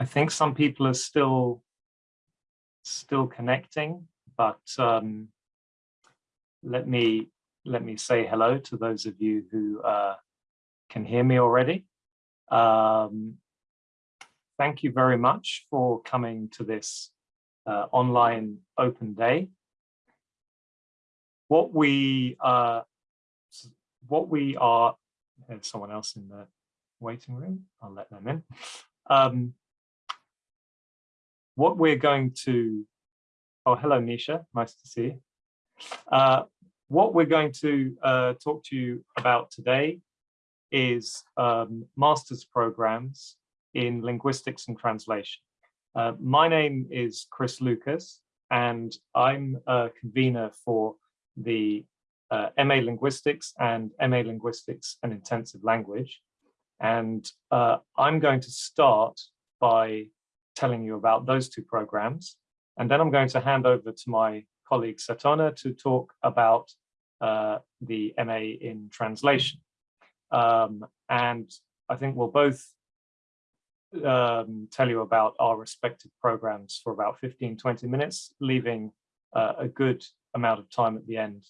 I think some people are still still connecting, but um, let me let me say hello to those of you who uh, can hear me already. Um, thank you very much for coming to this uh, online open day. What we uh, what we are, there's someone else in the waiting room. I'll let them in. Um, what we're going to, oh, hello, Nisha, nice to see you. Uh, what we're going to uh, talk to you about today is um, master's programs in linguistics and translation. Uh, my name is Chris Lucas, and I'm a convener for the uh, MA Linguistics and MA Linguistics and Intensive Language. And uh, I'm going to start by telling you about those two programs. And then I'm going to hand over to my colleague Satona to talk about uh, the MA in translation. Um, and I think we'll both um, tell you about our respective programs for about 15, 20 minutes, leaving uh, a good amount of time at the end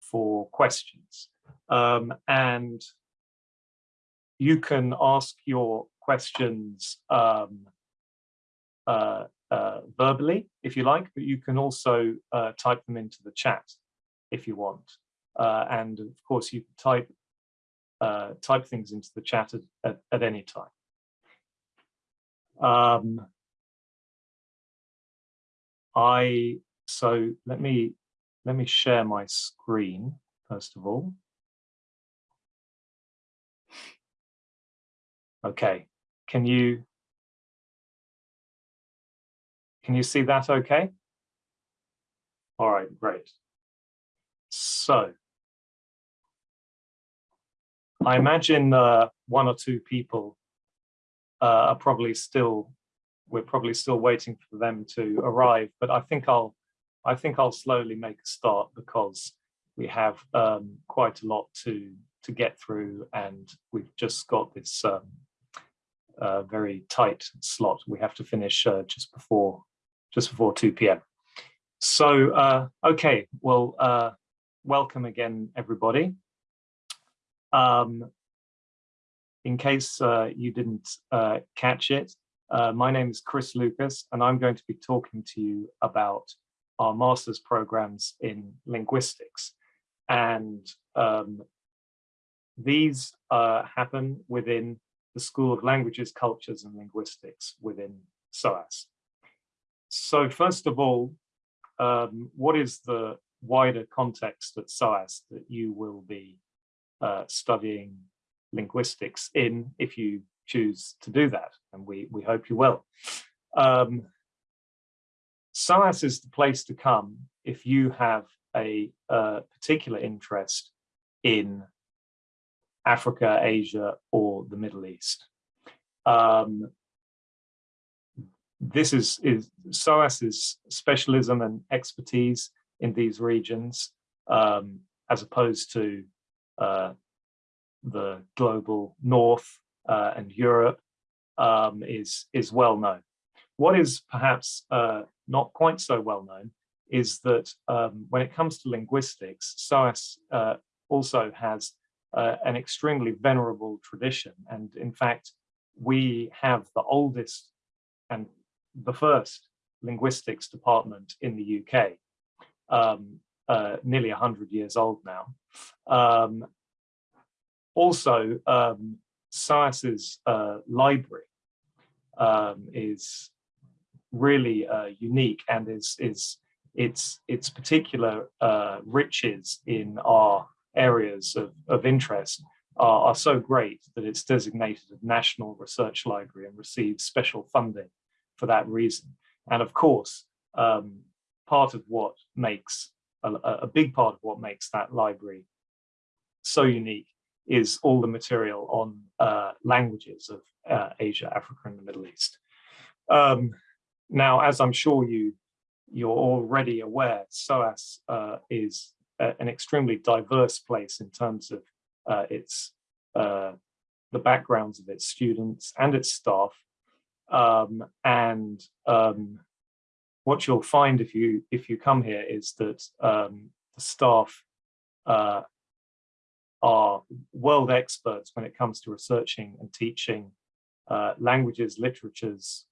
for questions. Um, and you can ask your questions um, uh, uh, verbally, if you like, but you can also uh, type them into the chat if you want. Uh, and of course, you can type uh, type things into the chat at, at, at any time. Um, I so let me let me share my screen first of all. Okay, can you can you see that okay? All right, great. So I imagine uh, one or two people uh, are probably still, we're probably still waiting for them to arrive, but I think I'll, I think I'll slowly make a start because we have um, quite a lot to to get through and we've just got this um, uh, very tight slot. We have to finish uh, just before just before 2 p.m. So, uh, okay, well, uh, welcome again, everybody. Um, in case uh, you didn't uh, catch it, uh, my name is Chris Lucas, and I'm going to be talking to you about our master's programs in linguistics. And um, these uh, happen within the School of Languages, Cultures and Linguistics within SOAS. So first of all, um, what is the wider context at SOAS that you will be uh, studying linguistics in if you choose to do that, and we, we hope you will. Um, SOAS is the place to come if you have a, a particular interest in Africa, Asia, or the Middle East. Um, this is, is SOAS's specialism and expertise in these regions, um, as opposed to uh, the global north uh, and Europe um, is, is well known. What is perhaps uh, not quite so well known is that um, when it comes to linguistics, SOAS uh, also has uh, an extremely venerable tradition. And in fact, we have the oldest and the first linguistics department in the UK, um, uh, nearly 100 years old now. Um, also, um, SOAS's uh, library um, is really uh, unique and is, is its, its particular uh, riches in our areas of, of interest are, are so great that it's designated a National Research Library and receives special funding for that reason. And of course, um, part of what makes, a, a, big part of what makes that library so unique is all the material on uh, languages of uh, Asia, Africa, and the Middle East. Um, now, as I'm sure you, you're already aware, SOAS uh, is a, an extremely diverse place in terms of uh, its uh, the backgrounds of its students and its staff, Um, and um, what you'll find if you if you come here is that um, the staff uh, are world experts when it comes to researching and teaching uh, languages, literatures,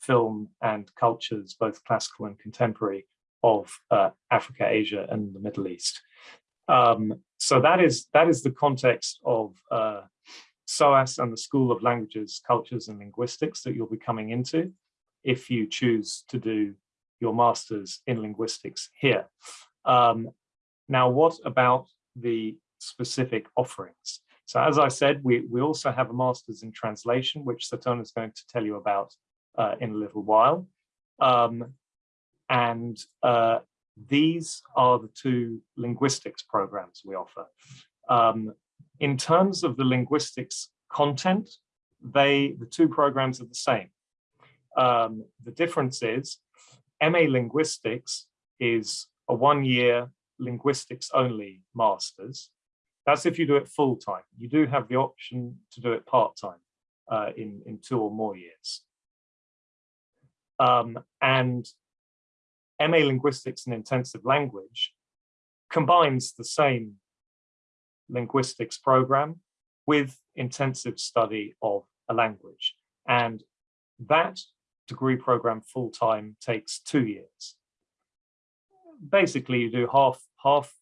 film and cultures, both classical and contemporary, of uh, Africa, Asia, and the Middle East. Um, so that is that is the context of uh, SOAS and the School of Languages, Cultures and Linguistics that you'll be coming into if you choose to do your master's in linguistics here. Um, now, what about the specific offerings? So as I said, we, we also have a master's in translation, which Satona is going to tell you about uh, in a little while. Um, and uh, these are the two linguistics programs we offer. Um, in terms of the linguistics content, they the two programs are the same. Um, the difference is MA Linguistics is a one-year linguistics only master's. That's if you do it full time. You do have the option to do it part time uh, in, in two or more years. Um, and MA Linguistics and Intensive Language combines the same linguistics program with intensive study of a language. And that degree program full-time takes two years. Basically, you do half, half,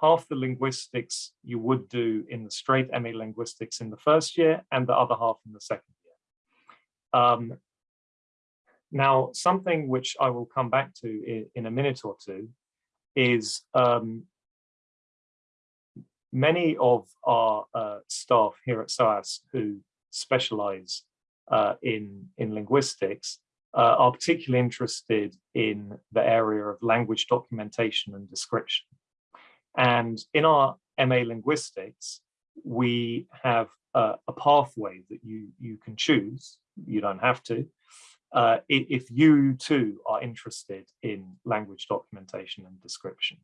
half the linguistics you would do in the straight MA linguistics in the first year and the other half in the second year. Um, now, something which I will come back to in, in a minute or two is um, many of our uh, staff here at SOAS who specialize uh, in, in linguistics uh, are particularly interested in the area of language documentation and description. And in our MA linguistics, we have a pathway that you, you can choose, you don't have to, uh, if you too are interested in language documentation and description.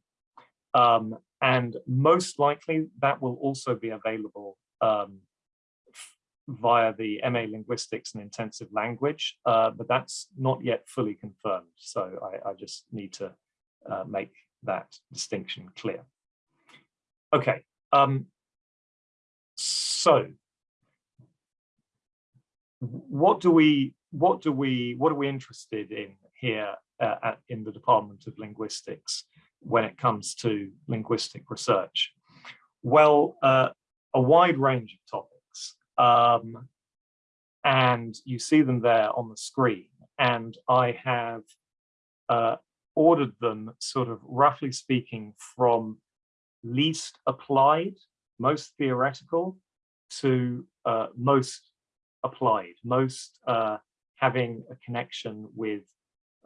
Um, and most likely that will also be available um, via the MA Linguistics and Intensive Language, uh, but that's not yet fully confirmed. So I, I just need to uh, make that distinction clear. Okay, um, so what do we what do we what are we interested in here uh, at, in the Department of Linguistics when it comes to linguistic research? Well, uh, a wide range of topics. Um, and you see them there on the screen. And I have uh, ordered them sort of roughly speaking from least applied, most theoretical, to uh, most applied, most uh, having a connection with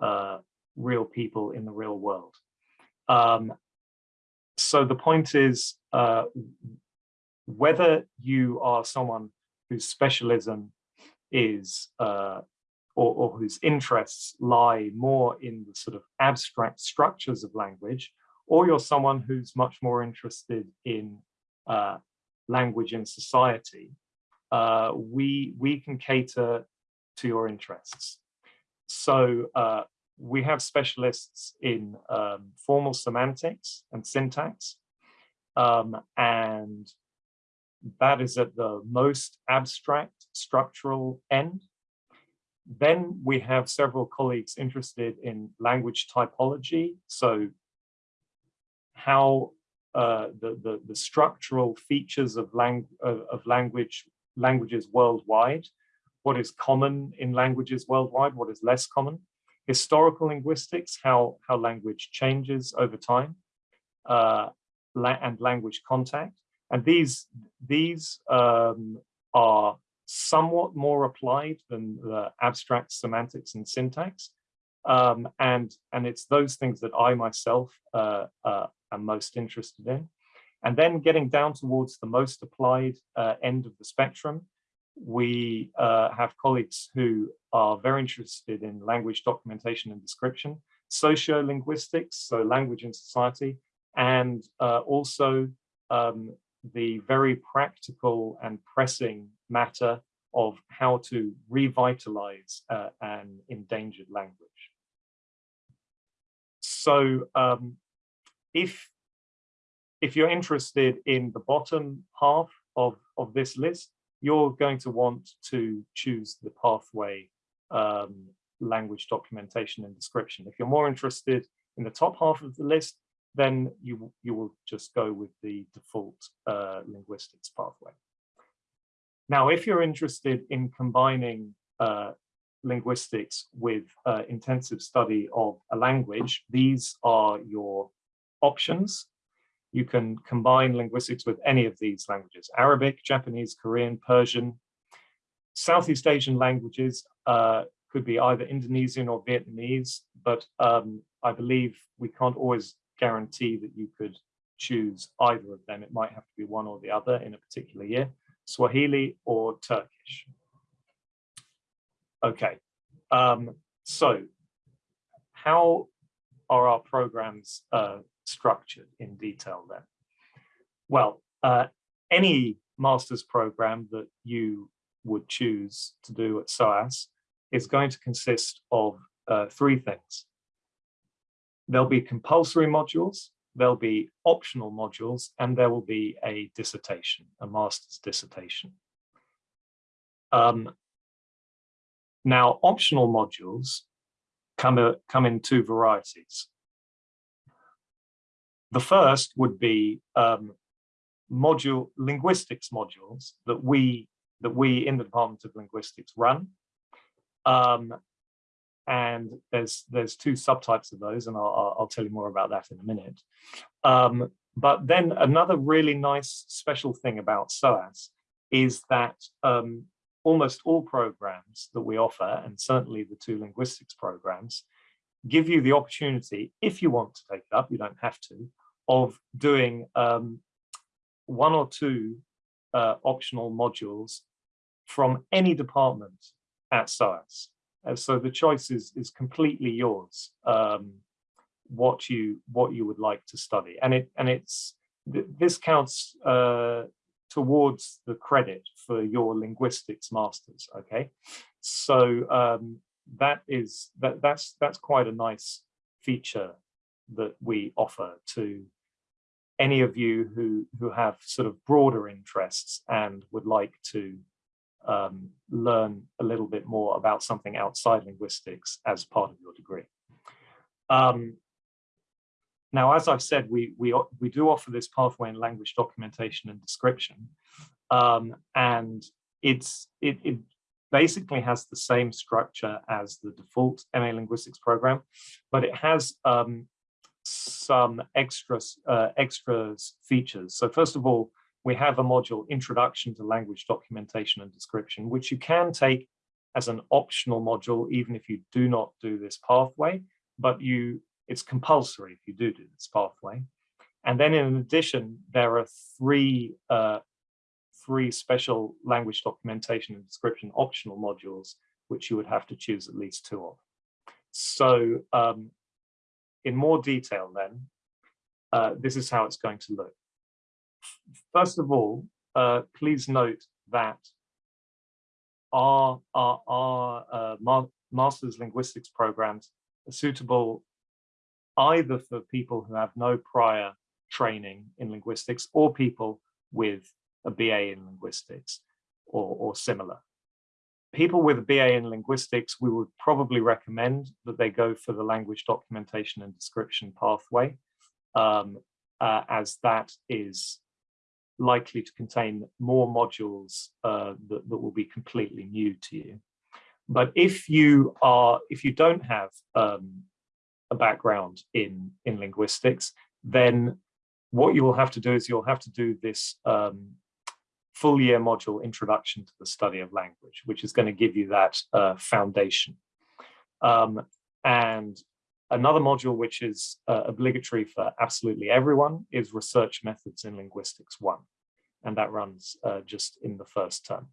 uh, real people in the real world. Um, so the point is, uh, whether you are someone whose specialism is, uh, or, or, whose interests lie more in the sort of abstract structures of language, or you're someone who's much more interested in uh, language in society, uh, we, we can cater to your interests. So uh, we have specialists in um, formal semantics and syntax, um, and that is at the most abstract structural end. Then we have several colleagues interested in language typology, so how uh, the, the, the structural features of, lang of, of language languages worldwide, what is common in languages worldwide, what is less common, historical linguistics, how, how language changes over time, uh, la and language contact. And these, these um, are somewhat more applied than the abstract semantics and syntax. Um, and, and it's those things that I myself uh, uh, am most interested in. And then getting down towards the most applied uh, end of the spectrum, we uh, have colleagues who are very interested in language documentation and description, sociolinguistics, so language and society, and uh, also um, the very practical and pressing matter of how to revitalize uh, an endangered language. So um, if, if you're interested in the bottom half of, of this list, you're going to want to choose the pathway um, language documentation and description. If you're more interested in the top half of the list, then you, you will just go with the default uh, linguistics pathway. Now, if you're interested in combining uh, linguistics with uh, intensive study of a language, these are your options. You can combine linguistics with any of these languages, Arabic, Japanese, Korean, Persian. Southeast Asian languages uh, could be either Indonesian or Vietnamese, but um, I believe we can't always guarantee that you could choose either of them. It might have to be one or the other in a particular year, Swahili or Turkish. Okay, um, so how are our programs uh, structured in detail then? Well, uh, any master's program that you would choose to do at SOAS is going to consist of uh, three things. There'll be compulsory modules, there'll be optional modules, and there will be a dissertation, a master's dissertation. Um, now, optional modules come, uh, come in two varieties. The first would be um, module linguistics modules that we that we in the Department of Linguistics run. Um, and there's there's two subtypes of those, and I'll, I'll tell you more about that in a minute. Um, but then another really nice special thing about SOAS is that um, almost all programs that we offer, and certainly the two linguistics programs, give you the opportunity, if you want to take it up, you don't have to, of doing um, one or two uh, optional modules from any department at SOAS. Uh, so the choice is, is completely yours, um, what you what you would like to study. And it and it's this counts uh, towards the credit for your linguistics masters. Okay, so um, that is that that's that's quite a nice feature that we offer to any of you who who have sort of broader interests and would like to um, learn a little bit more about something outside linguistics as part of your degree. Um, now, as I've said, we, we, we do offer this pathway in language documentation and description. Um, and it's, it, it basically has the same structure as the default MA Linguistics program, but it has um, some extra, uh, extras features. So first of all, we have a module, Introduction to Language Documentation and Description, which you can take as an optional module, even if you do not do this pathway, but you it's compulsory if you do do this pathway. And then in addition, there are three, uh, three special language documentation and description optional modules, which you would have to choose at least two of. So um, in more detail then, uh, this is how it's going to look. First of all, uh, please note that our, our, our uh, ma master's linguistics programs are suitable either for people who have no prior training in linguistics or people with a BA in linguistics or, or similar. People with a BA in linguistics, we would probably recommend that they go for the language documentation and description pathway, um, uh, as that is likely to contain more modules uh, that, that will be completely new to you. But if you are, if you don't have um, a background in, in linguistics, then what you will have to do is you'll have to do this um, full year module introduction to the study of language, which is going to give you that uh, foundation. Um, and another module which is uh, obligatory for absolutely everyone is research methods in linguistics one. And that runs uh, just in the first term.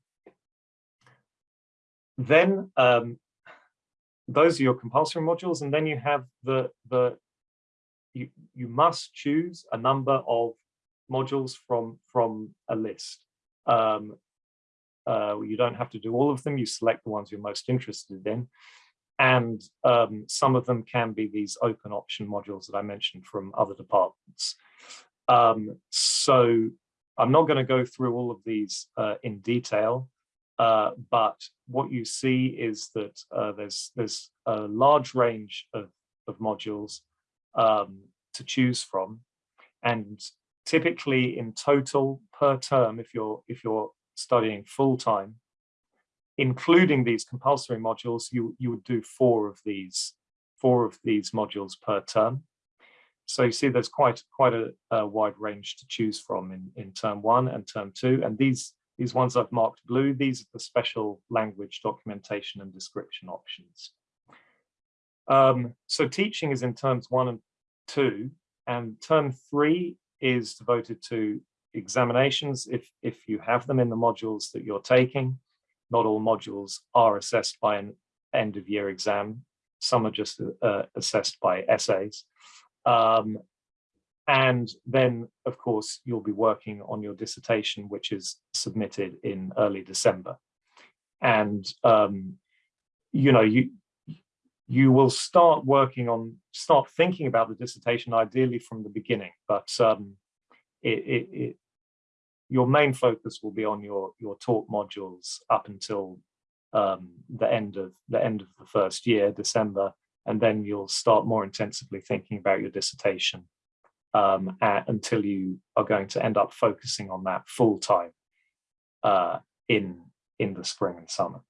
Then um, those are your compulsory modules and then you have the the you you must choose a number of modules from from a list um, uh, you don't have to do all of them. You select the ones you're most interested in. And um, some of them can be these open option modules that I mentioned from other departments. Um, so I'm not going to go through all of these uh, in detail, uh, but what you see is that uh, there's there's a large range of, of modules um, to choose from, and typically in total per term, if you're if you're studying full time, including these compulsory modules, you you would do four of these four of these modules per term. So you see there's quite quite a, a, wide range to choose from in, in term one and term two. And these, these ones I've marked blue, these are the special language documentation and description options. Um, so teaching is in terms one and two, and term three is devoted to examinations if, if you have them in the modules that you're taking. Not all modules are assessed by an end of year exam. Some are just uh, assessed by essays. Um, and then, of course, you'll be working on your dissertation, which is submitted in early December. And, um, you know, you, you will start working on, start thinking about the dissertation ideally from the beginning, but um, it, it, it, your main focus will be on your, your taught modules up until um, the end of the end of the first year, December, and then you'll start more intensively thinking about your dissertation um, at, until you are going to end up focusing on that full time uh, in in the spring and summer.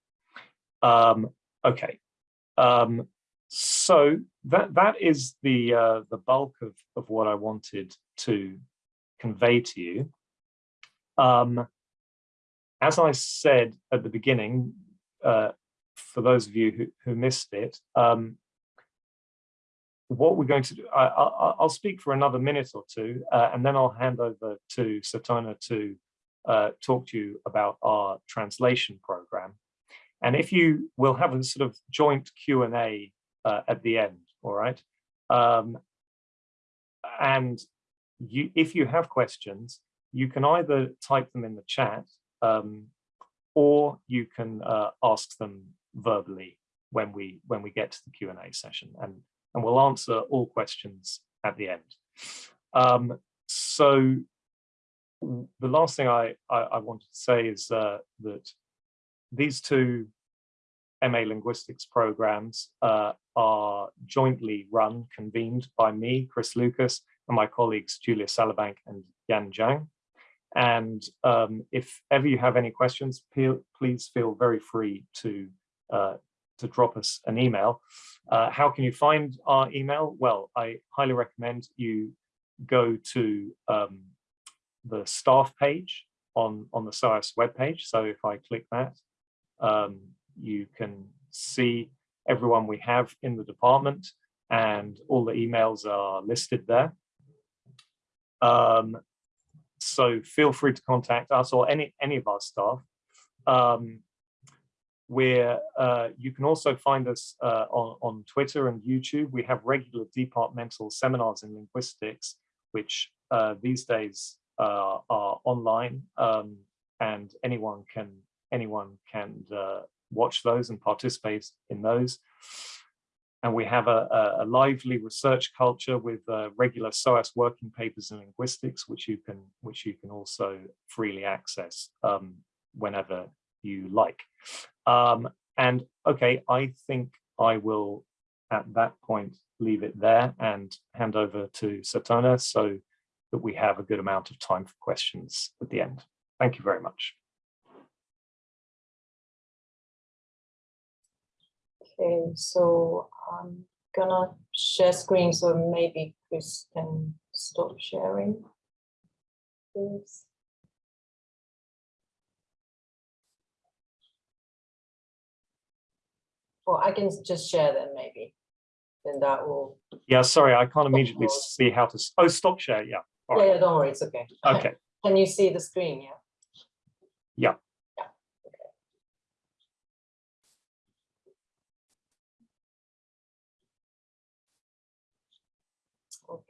Um, okay, um, so that that is the uh, the bulk of of what I wanted to convey to you. Um, as I said at the beginning, uh, for those of you who, who missed it, um, what we're going to do, I, will speak for another minute or two, uh, and then I'll hand over to Satona to uh, talk to you about our translation program. And if you will have a sort of joint Q&A uh, at the end, all right? Um, and you, if you have questions, you can either type them in the chat um, or you can uh, ask them verbally when we when we get to the Q&A session. And and we'll answer all questions at the end. Um, so the last thing I, I, I wanted to say is uh, that these two MA linguistics programs uh, are jointly run, convened by me, Chris Lucas, and my colleagues Julia Sallabank and Yan Zhang. And um, if ever you have any questions, please feel very free to uh, to drop us an email. Uh, how can you find our email? Well, I highly recommend you go to um, the staff page on, on the SOAS webpage. So if I click that, um, you can see everyone we have in the department and all the emails are listed there. Um, so feel free to contact us or any, any of our staff. Um, where uh, you can also find us uh, on, on Twitter and YouTube. We have regular departmental seminars in linguistics, which uh, these days uh, are online um, and anyone can anyone can uh, watch those and participate in those. And we have a, a lively research culture with uh, regular SOAS working papers in linguistics, which you can which you can also freely access um, whenever you like. Um, and okay, I think I will at that point leave it there and hand over to Satona so that we have a good amount of time for questions at the end. Thank you very much. Okay, so I'm gonna share screen so maybe Chris can stop sharing. Please. Or I can just share them maybe. Then that will. Yeah, sorry, I can't immediately see how to. Oh, stop share. Yeah. All yeah, right. yeah, don't worry, it's okay. Okay. Can you see the screen? Yeah. Yeah. Yeah.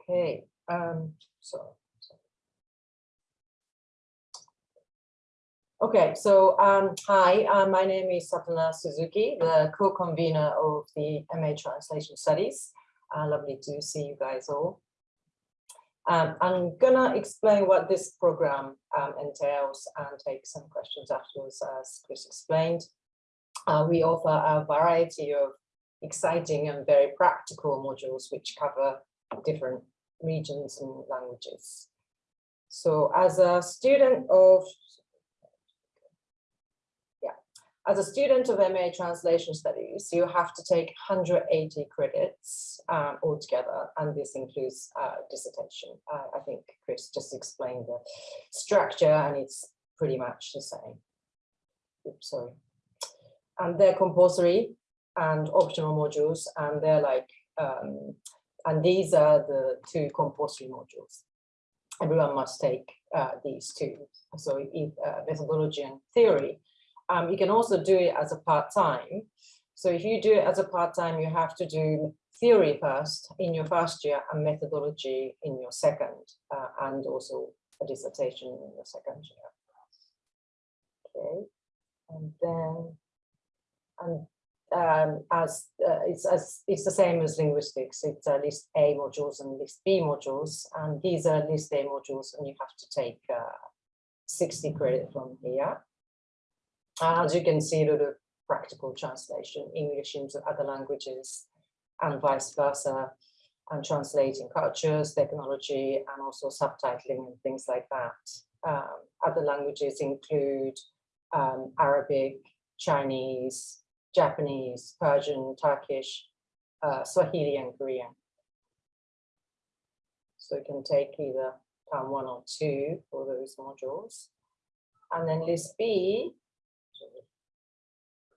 Okay. Um. So. Okay, so um, hi, uh, my name is Satona Suzuki, the co-convener of the MA Translation Studies. Uh, lovely to see you guys all. Um, I'm gonna explain what this program um, entails and take some questions afterwards, as Chris explained. Uh, we offer a variety of exciting and very practical modules which cover different regions and languages. So as a student of yeah, as a student of MA Translation Studies, you have to take 180 credits um, altogether, and this includes uh, dissertation. Uh, I think Chris just explained the structure, and it's pretty much the same. Oops, sorry. And they're compulsory and optional modules, and they're like, um, and these are the two compulsory modules. Everyone must take uh, these two. So if, uh, methodology and theory um, you can also do it as a part-time. So if you do it as a part-time, you have to do theory first in your first year and methodology in your second, uh, and also a dissertation in your second year. Okay, and then, and um, as uh, it's as it's the same as linguistics. It's uh, list A modules and list B modules, and these are list A modules, and you have to take uh, 60 credit from here. Uh, as you can see, a lot of practical translation, English into other languages and vice versa, and translating cultures, technology, and also subtitling and things like that. Um, other languages include um, Arabic, Chinese, Japanese, Persian, Turkish, uh, Swahili, and Korean. So you can take either term one or two for those modules. And then list B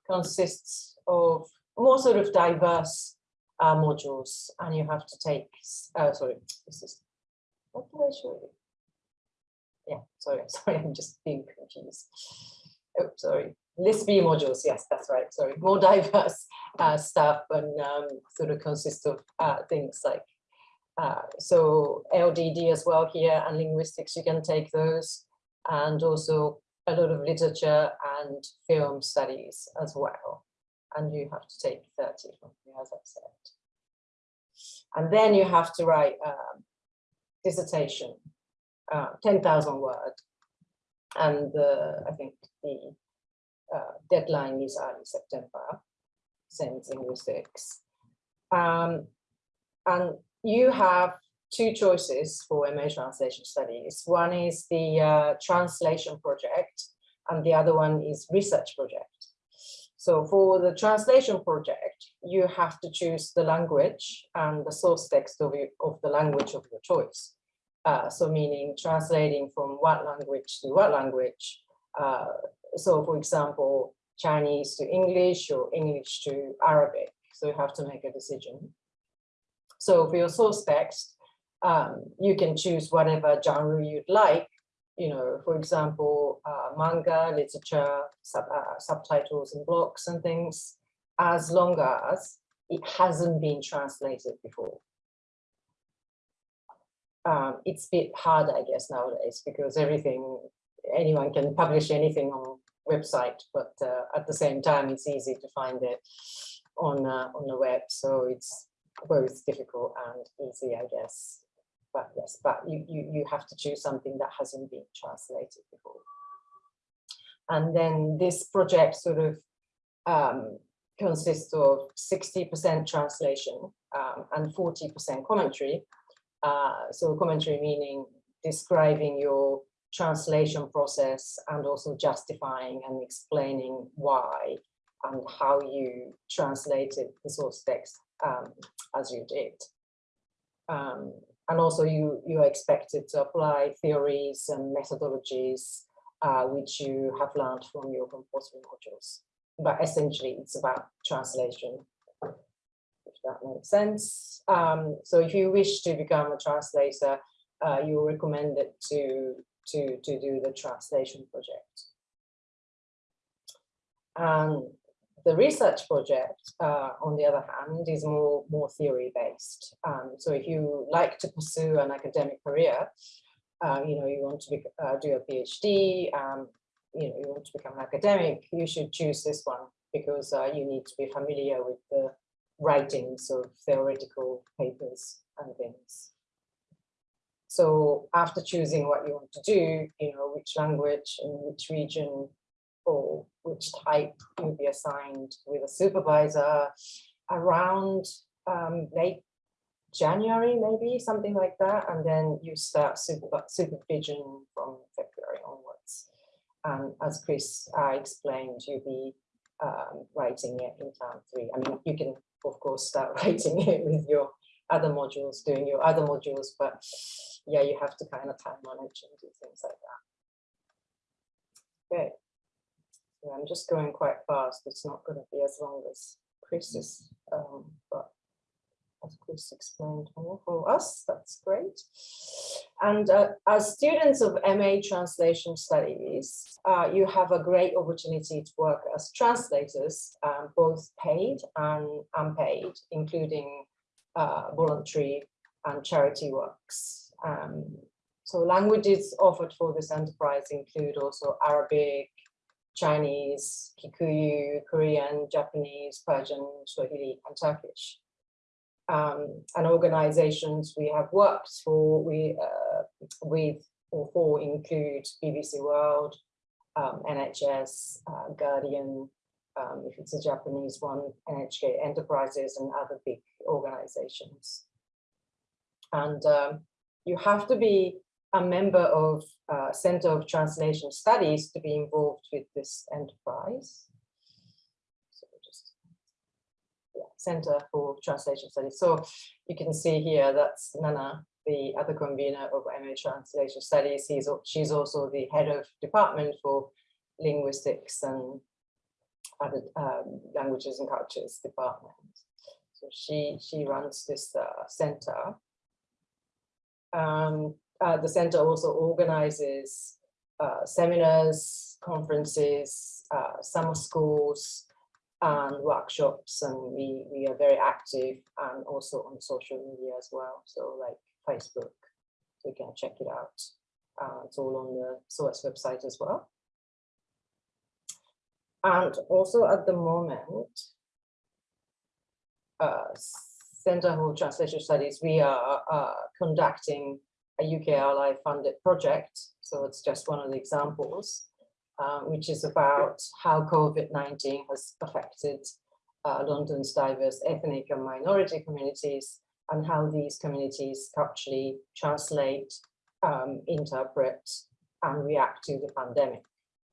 consists of more sort of diverse uh, modules and you have to take, uh, sorry, this is, what did I show you? Yeah, sorry, sorry, I'm just being confused. Oh, sorry, list B modules, yes, that's right, sorry, more diverse uh, stuff and um, sort of consist of uh, things like, uh, so LDD as well here and linguistics, you can take those and also a lot of literature and film studies as well. And you have to take 30 from here, as I've said. And then you have to write a dissertation, uh, 10,000 word. And I think the deadline is early September, since linguistics. Um, and you have two choices for MA translation studies. One is the uh, translation project and the other one is research project. So for the translation project, you have to choose the language and the source text of, you, of the language of your choice. Uh, so meaning translating from what language to what language. Uh, so for example, Chinese to English or English to Arabic. So you have to make a decision. So for your source text, um, you can choose whatever genre you'd like. You know, for example, uh, manga, literature, sub, uh, subtitles and blocks and things, as long as it hasn't been translated before. Um, it's a bit hard, I guess, nowadays because everything, anyone can publish anything on website, but uh, at the same time, it's easy to find it on uh, on the web. So it's both difficult and easy, I guess but yes, but you, you, you have to choose something that hasn't been translated before. And then this project sort of um, consists of 60% translation um, and 40% commentary. Uh, so commentary meaning describing your translation process and also justifying and explaining why and how you translated the source text um, as you did. Um, and also you, you are expected to apply theories and methodologies uh, which you have learned from your compulsory modules. But essentially it's about translation, if that makes sense. Um, so if you wish to become a translator, uh, you're recommended to, to, to do the translation project. Um, the research project, uh, on the other hand, is more, more theory based. Um, so if you like to pursue an academic career, uh, you know, you want to be, uh, do a PhD, um, you know, you want to become an academic, you should choose this one because uh, you need to be familiar with the writings of theoretical papers and things. So after choosing what you want to do, you know, which language and which region or which type you'll be assigned with a supervisor around um, late January, maybe something like that. And then you start super, supervision from February onwards. And as Chris uh, explained, you'll be um, writing it in term three. I mean, you can, of course, start writing it with your other modules, doing your other modules, but yeah, you have to kind of time manage and do things like that. Okay. I'm just going quite fast. It's not going to be as long as Chris's, um, but as Chris explained for us, that's great. And uh, as students of MA Translation Studies, uh, you have a great opportunity to work as translators, um, both paid and unpaid, including uh, voluntary and charity works. Um, so languages offered for this enterprise include also Arabic, Chinese, Kikuyu, Korean, Japanese, Persian, Swahili, and Turkish. Um, and organizations we have worked for, we uh, with or for include BBC World, um, NHS, uh, Guardian, um, if it's a Japanese one, NHK Enterprises and other big organizations. And um, you have to be a member of uh, Center of Translation Studies to be involved with this enterprise. So just yeah, Center for Translation Studies. So you can see here that's Nana, the other convener of MA Translation Studies. He's, she's also the head of department for linguistics and other um, languages and cultures department. So she she runs this uh, center. Um, uh, the center also organizes uh, seminars, conferences, uh, summer schools, and workshops, and we we are very active and also on social media as well. So like Facebook, so you can check it out. Uh, it's all on the SOAS website as well. And also at the moment, uh, Center for Translation Studies, we are uh, conducting a UK Ally funded project. So it's just one of the examples, uh, which is about how COVID-19 has affected uh, London's diverse ethnic and minority communities and how these communities actually translate, um, interpret and react to the pandemic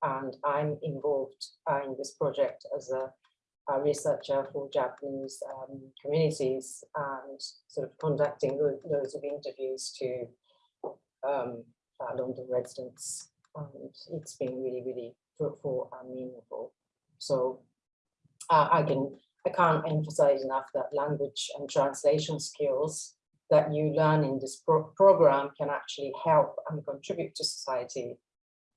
and I'm involved uh, in this project as a, a researcher for Japanese um, communities and sort of conducting loads of interviews to um, uh, London residents. And it's been really, really fruitful and meaningful. So uh, I can, I can't emphasize enough that language and translation skills that you learn in this pro program can actually help and contribute to society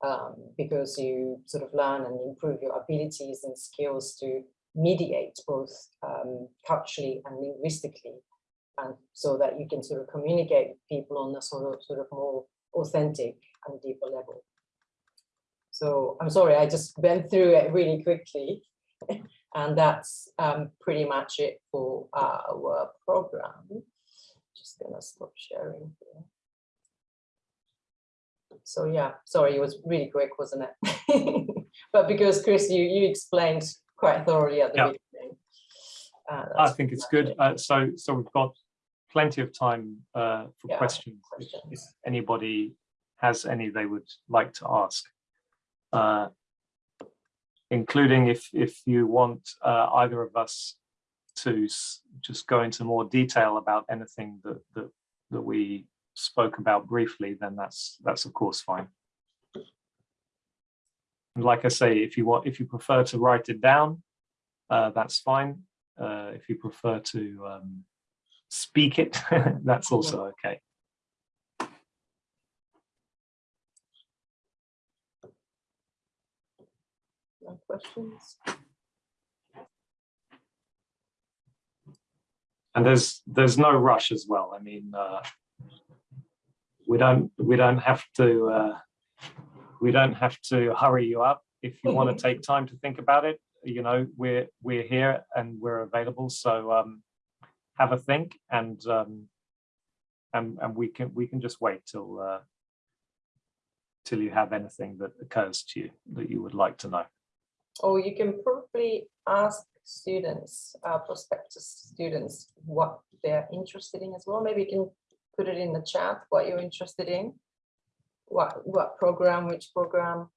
um, because you sort of learn and improve your abilities and skills to mediate both um, culturally and linguistically and so that you can sort of communicate with people on a sort of sort of more authentic and deeper level. So I'm sorry, I just went through it really quickly. and that's um, pretty much it for our program. Just gonna stop sharing here so yeah, sorry, it was really quick, wasn't it? but because Chris, you you explained quite thoroughly at the yeah. beginning. Uh, I think it's good. Uh, so so we've got plenty of time uh, for yeah, questions, questions. If, if, anybody has any they would like to ask. Uh, including if if you want uh, either of us to just go into more detail about anything that that that we spoke about briefly, then that's that's of course fine. And like I say, if you want, if you prefer to write it down, uh, that's fine. Uh, if you prefer to um, speak it, that's also okay. No questions. And there's there's no rush as well. I mean, uh, we don't we don't have to uh, we don't have to hurry you up. If you want to take time to think about it, you know, we're we're here and we're available. So um, have a think and um, and and we can we can just wait till uh, till you have anything that occurs to you that you would like to know. Or you can probably ask students, uh, prospective students, what they're interested in as well. Maybe you can put it in the chat, what you're interested in. What, what program, which program.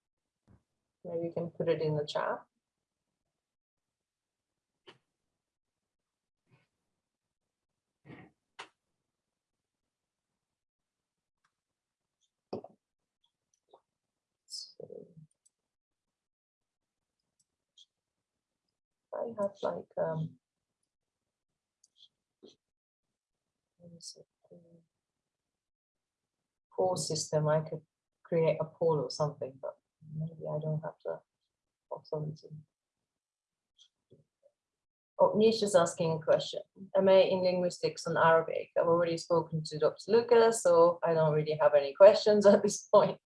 Maybe you can put it in the chat. I have like, um. what is it, Poll system, I could create a poll or something, but maybe I don't have the. Oh, Nish is asking a question. MA in linguistics and Arabic. I've already spoken to Dr. Lucas, so I don't really have any questions at this point.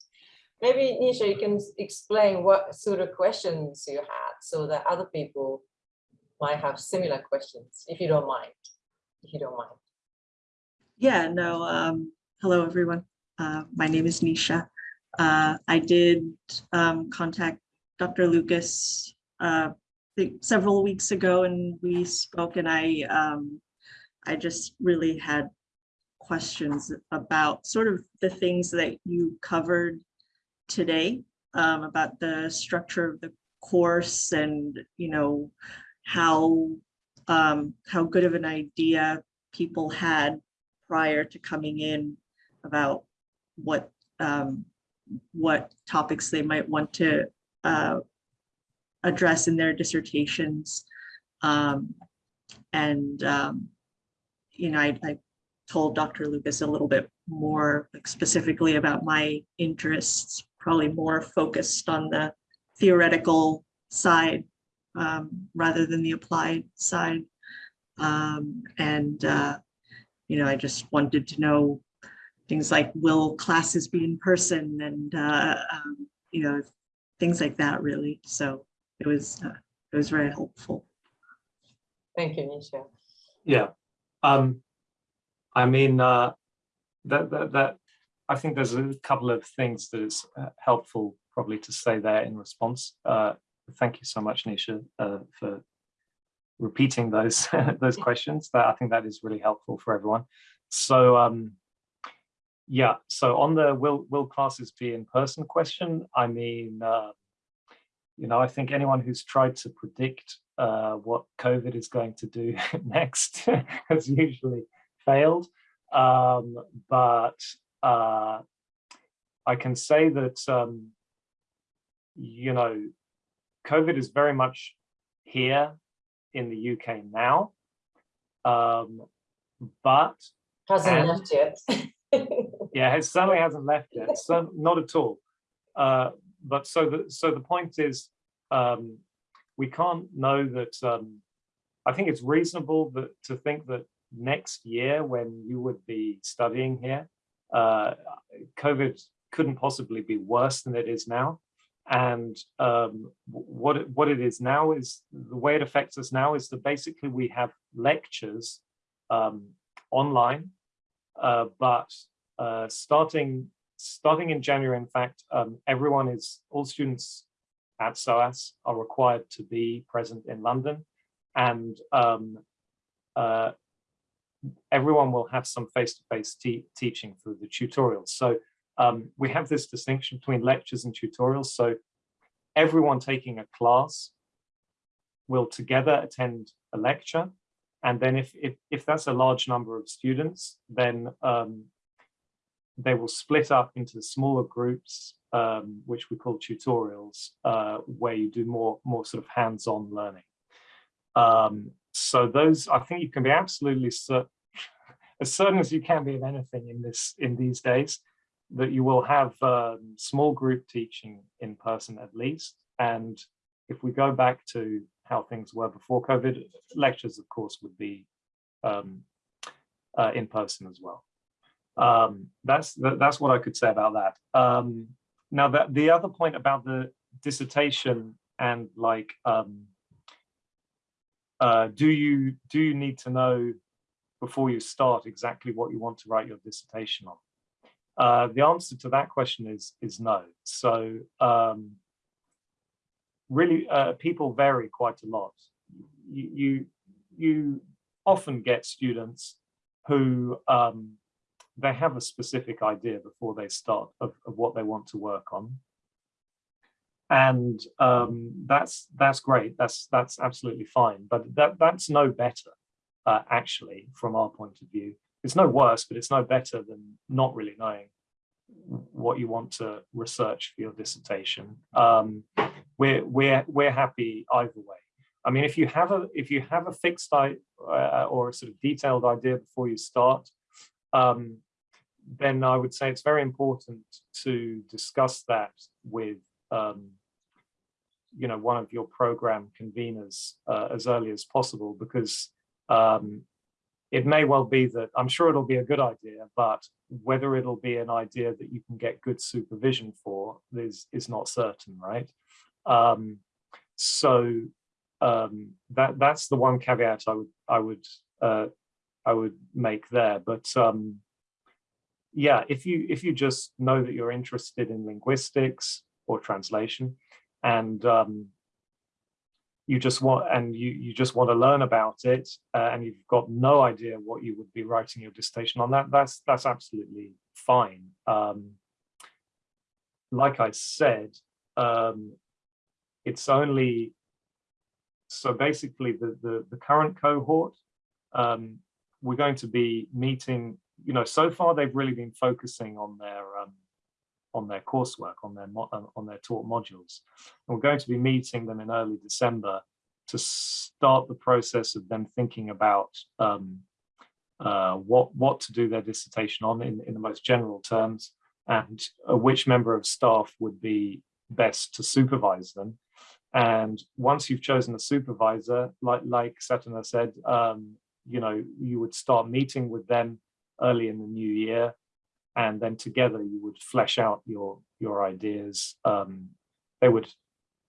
Maybe Nisha, you can explain what sort of questions you had so that other people might have similar questions, if you don't mind, if you don't mind. Yeah, no, um, hello, everyone. Uh, my name is Nisha. Uh, I did, um, contact Dr. Lucas, uh, several weeks ago and we spoke and I, um, I just really had questions about sort of the things that you covered today, um, about the structure of the course and, you know, how, um, how good of an idea people had prior to coming in about what um, what topics they might want to uh, address in their dissertations. Um, and um, you know, I, I told Dr. Lucas a little bit more like specifically about my interests, probably more focused on the theoretical side um, rather than the applied side. Um, and uh, you know, I just wanted to know things like, will classes be in person and, uh, um, you know, things like that really. So it was, uh, it was very helpful. Thank you, Nisha. Yeah. Um, I mean, uh, that, that, that, I think there's a couple of things that is uh, helpful probably to say there in response. Uh, thank you so much, Nisha, uh, for repeating those those questions. That I think that is really helpful for everyone. So um, yeah, so on the will will classes be in person question, I mean, uh, you know, I think anyone who's tried to predict uh, what COVID is going to do next has usually failed. Um, but uh, I can say that, um, you know, COVID is very much here in the UK now. Um, but Hasn't left yet. yeah, it certainly hasn't left yet. So not at all. Uh, but so the so the point is, um, we can't know that. Um, I think it's reasonable that to think that next year, when you would be studying here, uh, COVID couldn't possibly be worse than it is now. And um, what it, what it is now is the way it affects us now is that basically we have lectures um, online, uh, but uh, starting starting in January, in fact, um, everyone is all students at SOAS are required to be present in London, and um, uh, everyone will have some face-to-face te- teaching through the tutorials. So um, we have this distinction between lectures and tutorials. So everyone taking a class will together attend a lecture. And then if, if, if that's a large number of students, then um, they will split up into smaller groups, um, which we call tutorials, uh, where you do more, more sort of hands-on learning. Um, so those, I think you can be absolutely certain, as certain as you can be of anything in this in these days, that you will have um, small group teaching in person at least. And if we go back to how things were before COVID, lectures, of course, would be um, uh, in person as well. Um, that's that, that's what I could say about that. Um, now that the other point about the dissertation and like, um, uh, do you do you need to know before you start exactly what you want to write your dissertation on? Uh, the answer to that question is is no. So um, really, uh, people vary quite a lot. You, you you often get students who um, they have a specific idea before they start of, of what they want to work on. And um, that's that's great. That's that's absolutely fine. But that that's no better, uh, actually, from our point of view. It's no worse, but it's no better than not really knowing what you want to research for your dissertation. Um, we're we're we're happy either way. I mean, if you have a if you have a fixed uh, or a sort of detailed idea before you start, um, then I would say it's very important to discuss that with um, you know one of your program conveners uh, as early as possible because um, it may well be that I'm sure it'll be a good idea, but whether it'll be an idea that you can get good supervision for is is not certain, right? Um, so um, that that's the one caveat I would I would uh, I would make there. But um, yeah, if you if you just know that you're interested in linguistics or translation, and um, you just want and you you just want to learn about it, uh, and you've got no idea what you would be writing your dissertation on, that that's that's absolutely fine. Um, like I said, um, it's only so basically the, the, the current cohort, um, we're going to be meeting, you know, so far they've really been focusing on their um, on their coursework, on their uh, on their taught modules. And we're going to be meeting them in early December to start the process of them thinking about um, uh, what what to do their dissertation on in, in the most general terms, and uh, which member of staff would be best to supervise them and once you've chosen a supervisor, like like Satona said, um, you know, you would start meeting with them early in the new year, and then together you would flesh out your your ideas. Um, they would,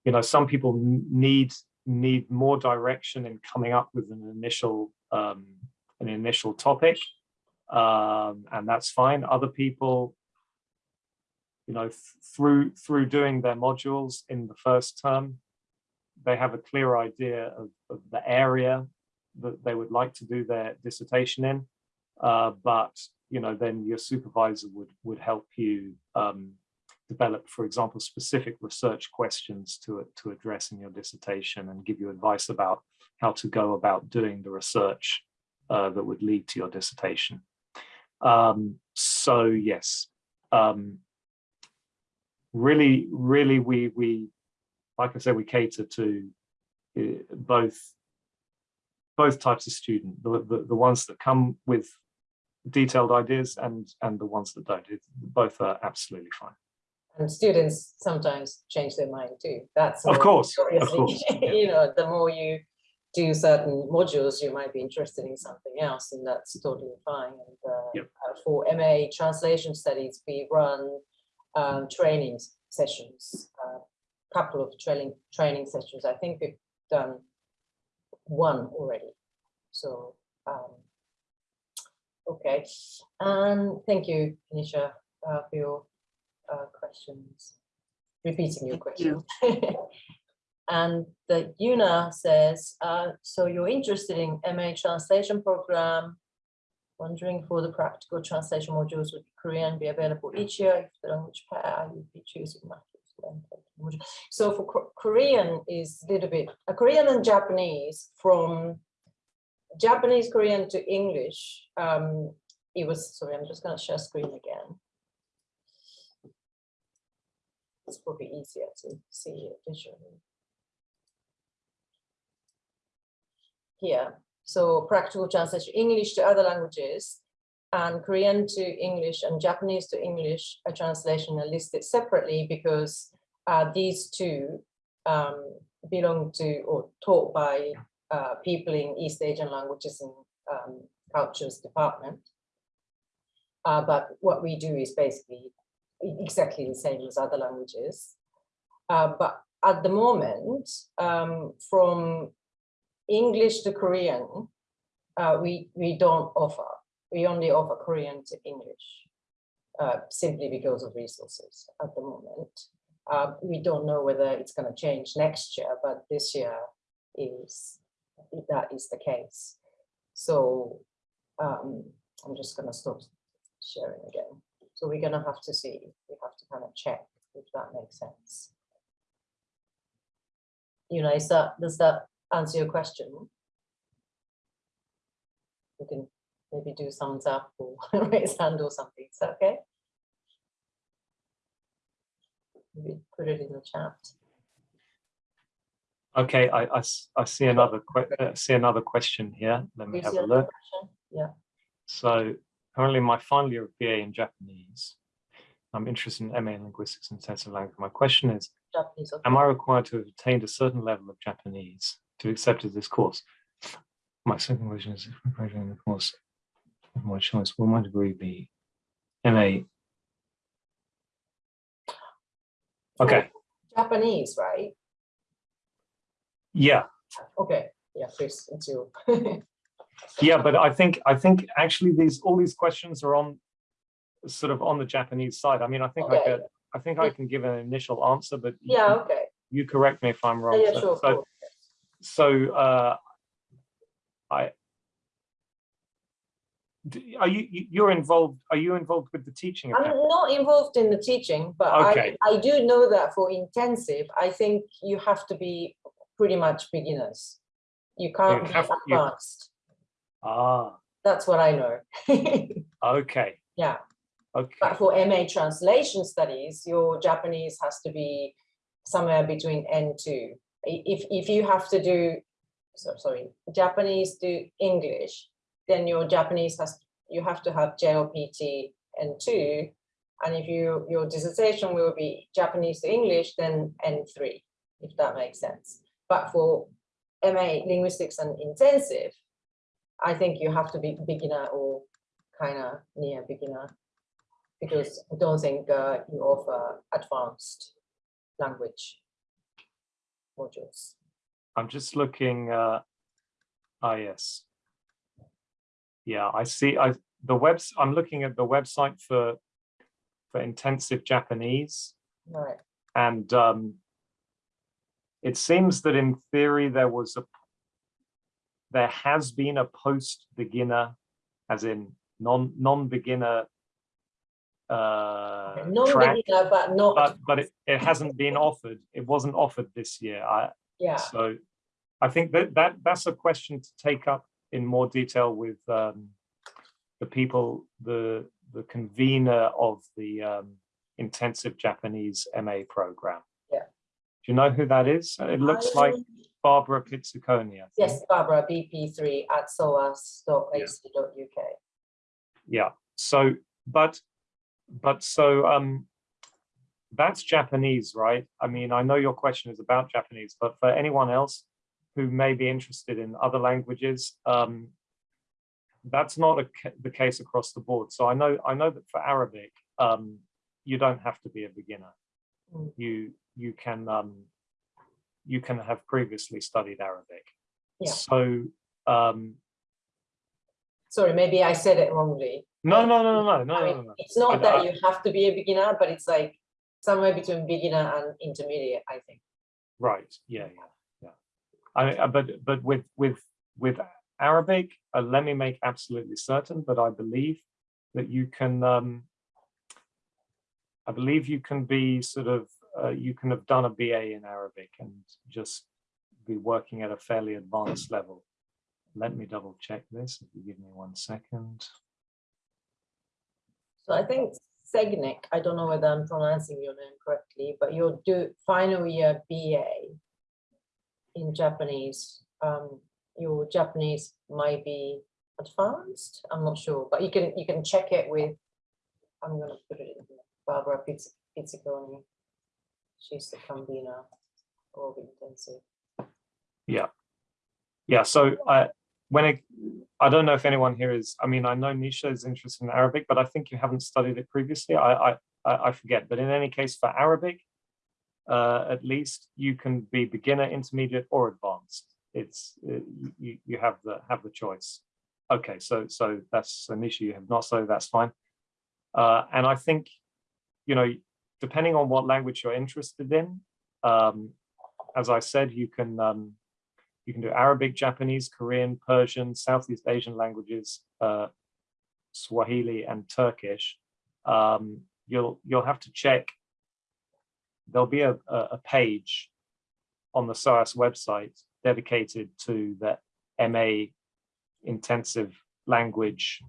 you know, some people need need more direction in coming up with an initial um, an initial topic, um, and that's fine. Other people you know, through through doing their modules in the first term, they have a clear idea of, of, the area that they would like to do their dissertation in. Uh, but you know, then your supervisor would would help you um, develop, for example, specific research questions to to address in your dissertation and give you advice about how to go about doing the research uh, that would lead to your dissertation. Um, so yes, um, really, really, we we like I said, we cater to uh, both both types of student, the, the, the ones that come with detailed ideas and and the ones that don't. It, both are absolutely fine. And students sometimes change their mind too. That's of course, of course. you know, the more you do certain modules, you might be interested in something else, and that's totally fine. And uh, yep. uh, for MA translation studies, we run um, training sessions uh, couple of training training sessions. I think we've done one already. So um, okay, and thank you, Nisha, uh, for your uh, questions. Repeating your question. You. and the Yuna says, uh, so you're interested in MA translation program, wondering for the practical translation modules would Korean be available each year if the language pair you'd be choosing so for Korean is a little bit, uh, Korean and Japanese from Japanese, Korean to English. Um, it was, sorry, I'm just going to share screen again. It's probably easier to see it visually. Here, so practical translation, English to other languages and Korean to English and Japanese to English a translation are listed separately because uh, these two um, belong to or taught by uh, people in East Asian languages and um, cultures department. Uh, but what we do is basically exactly the same as other languages. Uh, but at the moment, um, from English to Korean, uh, we, we don't offer, we only offer Korean to English. Uh, simply because of resources at the moment. Uh, we don't know whether it's going to change next year, but this year is that is the case. So um, I'm just going to stop sharing again. So we're going to have to see. We have to kind of check if that makes sense. You know, is that does that answer your question? We can maybe do thumbs up or raise hand or something. Is that okay? Maybe put it in the chat. Okay, I I see another, que- uh, see another question here. Let me You have a look. question? Yeah. So currently my final year of BA in Japanese. I'm interested in MA in linguistics and intensive language. My question is, Japanese. okay. am I required to have attained a certain level of Japanese to be accepted this course? My second question is, if I'm graduating the course of my choice, will my degree be MA? Okay, Japanese, right? yeah, Okay, yeah, please, you. yeah, but I think, I think actually these, all these questions are on sort of on the Japanese side. I mean, I think I Okay. could, I think I can give an initial answer, but you- Yeah, okay. you correct me if I'm wrong. Yeah, So- sure. So, cool. so, uh, I, are you, you- you're involved, are you involved with the teaching? I'm not involved in the teaching, but I, Okay. I do know that for intensive, I think you have to be pretty much beginners. You can't be have- you- advanced. Ah, That's what I know. okay, Yeah, okay, but for MA translation studies, your Japanese has to be somewhere between N2. If, if you have to do, so, sorry, Japanese to English, then your Japanese has, you have to have JLPT N2. And if you, your dissertation will be Japanese to English, then N3, if that makes sense. But for MA linguistics and intensive, I think you have to be beginner or kind of near beginner because I don't think uh, you offer advanced language modules. I'm just looking, uh, ah, yes. Yeah, I see, I, the webs, I'm looking at the website for, for intensive Japanese. Right. And um, it seems that in theory, there was a, there has been a post-beginner, as in non, non-beginner uh, track, Non-beginner, but not, but, but it, it hasn't been offered. It wasn't offered this year. I, yeah, so I think that, that, that's a question to take up in more detail with um, the people, the, the convener of the um, intensive Japanese MA program. Yeah. Do you know who that is? It looks like Barbara think. Yes, Barbara, BP3 at soas.ac.uk. Yeah, so, but, but so, um, that's Japanese, right? I mean, I know your question is about Japanese, but for anyone else who may be interested in other languages, um, that's not a, the case across the board. So I know, I know that for Arabic, um, you don't have to be a beginner. Mm. You, you can, um, you can have previously studied Arabic. Yeah. So, um, Sorry, maybe I said it wrongly. no, no, no, no, no, I no, mean, no, no. it's not I- that I- you have to be a beginner, but it's like somewhere between beginner and intermediate, I think. Right, yeah, yeah. I, I- but, but with, with, with Arabic, uh, let me make absolutely certain, but I believe that you can, um, I believe you can be sort of, uh, you can have done a BA in Arabic and just be working at a fairly advanced level. Let me double check this, if you give me one second. So I think Segnik, I don't know whether I'm pronouncing your name correctly, but your do final year BA in Japanese, um, your Japanese might be advanced. I'm not sure, but you can you can check it with. I'm gonna put it in here, Barbara Pizz- Pizziconi. She's the convener of intensive. Yeah. Yeah, so I, when it, I don't know if anyone here is, I mean, I know Nisha is interested in Arabic, but I think you haven't studied it previously. I, I, I forget, but in any case for Arabic, uh, at least you can be beginner, intermediate or advanced. It's, uh, you, you have the, have the choice. Okay, so, so that's an issue you have not, so that's fine. Uh, and I think, you know, depending on what language you're interested in, um, as I said, you can, um, you can do Arabic, Japanese, Korean, Persian, Southeast Asian languages, uh, Swahili and Turkish. Um, you'll you'll have to check. There'll be a, a, page on the SOAS website dedicated to the MA intensive language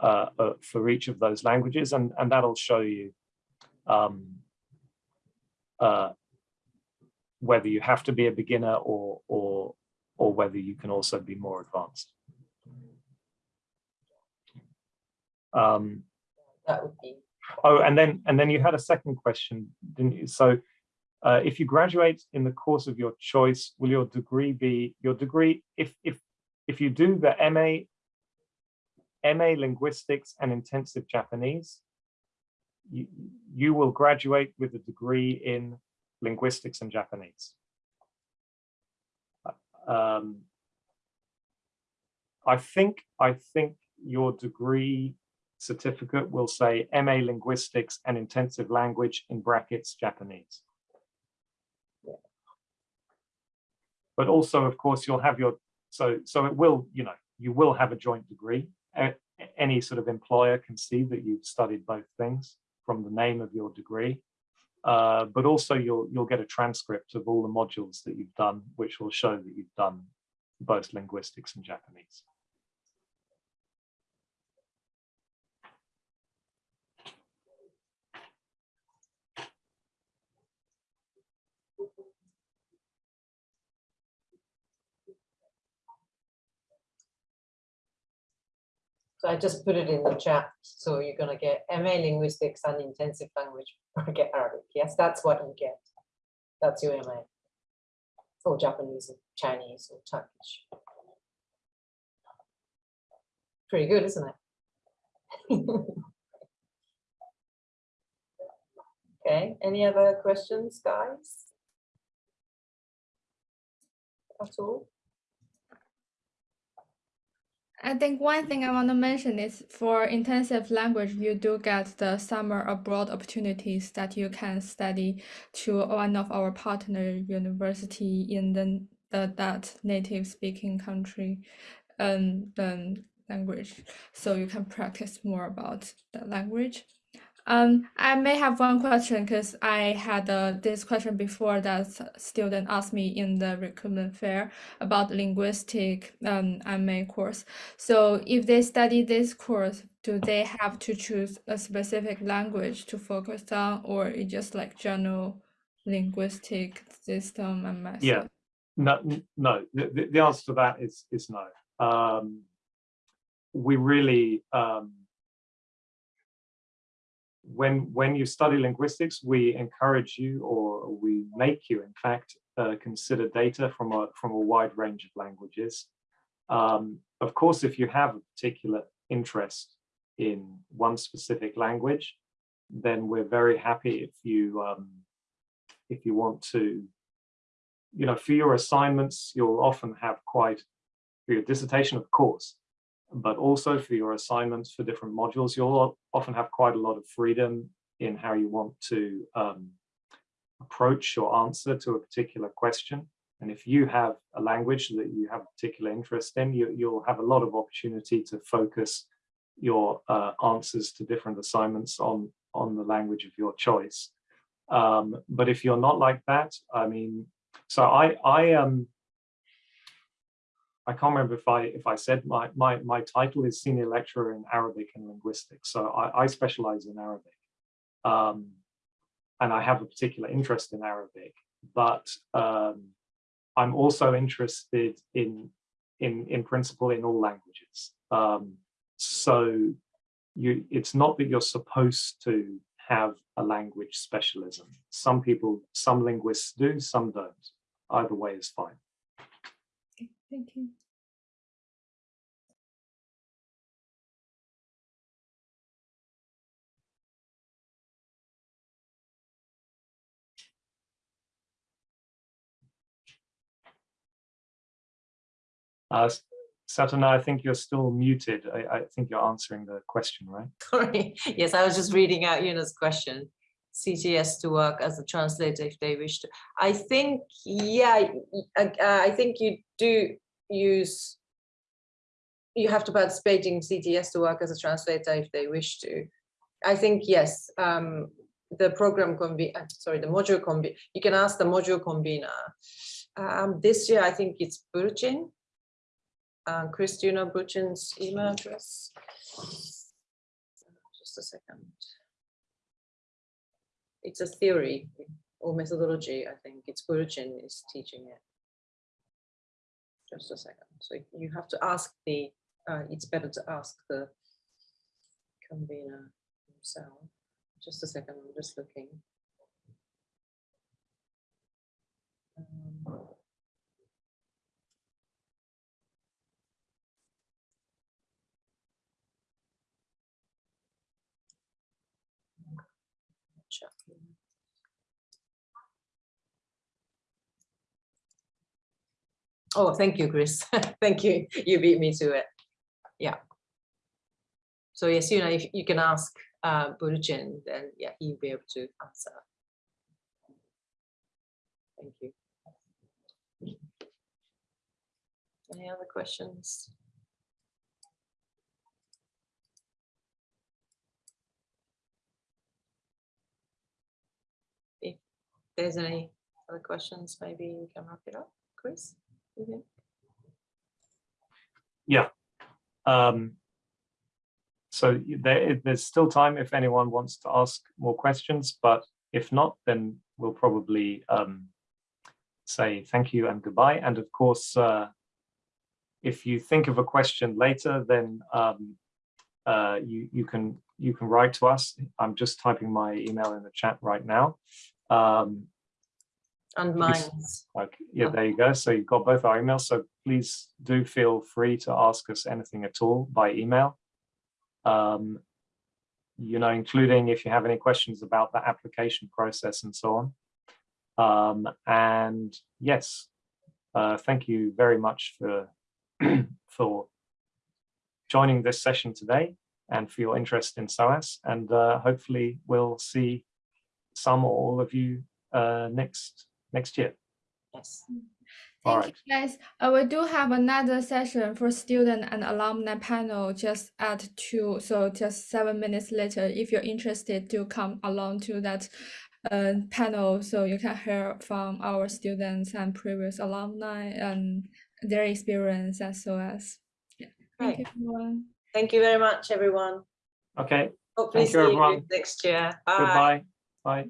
uh, uh, for each of those languages, and and that'll show you um, uh, whether you have to be a beginner or or or whether you can also be more advanced. Um, That would be, oh, and then and then you had a second question, didn't you? So uh, if you graduate in the course of your choice, will your degree be your degree? If if if you do the MA MA linguistics and intensive Japanese, you, you will graduate with a degree in linguistics and Japanese. Um, I think I think your degree certificate will say MA linguistics and intensive language in brackets Japanese. But also, of course, you'll have your so so it will you know you will have a joint degree. Any sort of employer can see that you've studied both things from the name of your degree. Uh, but also you'll you'll get a transcript of all the modules that you've done, which will show that you've done both linguistics and Japanese. So I just put it in the chat. So you're gonna get MA linguistics and intensive language get Arabic. Yes, that's what you get. That's your MA. Or Japanese or Chinese or Turkish. Pretty good, isn't it? Okay, any other questions, guys? At all? I think one thing I want to mention is for intensive language, you do get the summer abroad opportunities that you can study to one of our partner university in the, the that native speaking country um, um, language. So you can practice more about the language. Um, I may have one question because I had uh, this question before that student asked me in the recruitment fair about linguistic um, MA course. So if they study this course, do they have to choose a specific language to focus on, or it just like general linguistic system and method? Yeah. No, no. The, the, answer to that is is no. Um, we really um, when when you study linguistics, we encourage you, or we make you, in fact, uh, consider data from a from a wide range of languages. Um, of course, if you have a particular interest in one specific language, then we're very happy if you um, if you want to you know, for your assignments, you'll often have quite, for your dissertation, of course, but also for your assignments for different modules, you'll often have quite a lot of freedom in how you want to um, approach your answer to a particular question. And if you have a language that you have a particular interest in, you, you'll have a lot of opportunity to focus your uh, answers to different assignments on, on the language of your choice. Um, but if you're not like that, I mean, so I I um I can't remember if I if I said my my my title is senior lecturer in Arabic and linguistics. So I, I specialize in Arabic, um, and I have a particular interest in Arabic. But um, I'm also interested in in in principle in all languages. Um, so you it's not that you're supposed to have a language specialism. Some people, some linguists do, some don't. Either way is fine. Thank you. Uh, Satona, I think you're still muted. I, I, think you're answering the question, right? Sorry. Yes, I was just reading out Yuna's question. CTS to work as a translator if they wish to. I think, yeah, y- y- uh, I think you do use. You have to participate in CTS to work as a translator if they wish to. I think, yes, um, the program can be, uh, sorry, the module conve, you can ask the module convener. Um, this year, I think it's Burchin. Uh, Chris, do you know Burchin's email address? Just a second. It's a theory or methodology, I think. It's Burchin is teaching it. Just a second. So you have to ask the, uh, it's better to ask the convener himself. Just a second, I'm just looking. Um, check here. Oh, thank you, Chris. Thank you. You beat me to it. Yeah. So yes, you know, if you can ask uh Burchin, then yeah, he'll be able to answer. Thank you. Any other questions? If there's any other questions, maybe we can wrap it up. Chris? You think? Um, so there, there's still time if anyone wants to ask more questions, but if not, then we'll probably um, say thank you and goodbye. And of course, uh, if you think of a question later, then um, uh, you you can you can write to us. I'm just typing my email in the chat right now. Um, And Yes. mine's, like, yeah, there you go. So you've got both our emails. So please do feel free to ask us anything at all by email. Um, you know, including if you have any questions about the application process and so on. Um, and yes, uh, thank you very much for for joining this session today and for your interest in SOAS. And uh, hopefully we'll see some or all of you uh, next next year. yes. All Thank you, guys. Uh, we do have another session for student and alumni panel just at two, so just seven minutes later. If you're interested, to come along to that uh, panel so you can hear from our students and previous alumni and their experience as well as. Yeah. Thank you, everyone. Thank you very much, everyone. Okay, Hopefully Thank see you, you everyone. next year. Bye. goodbye. Bye.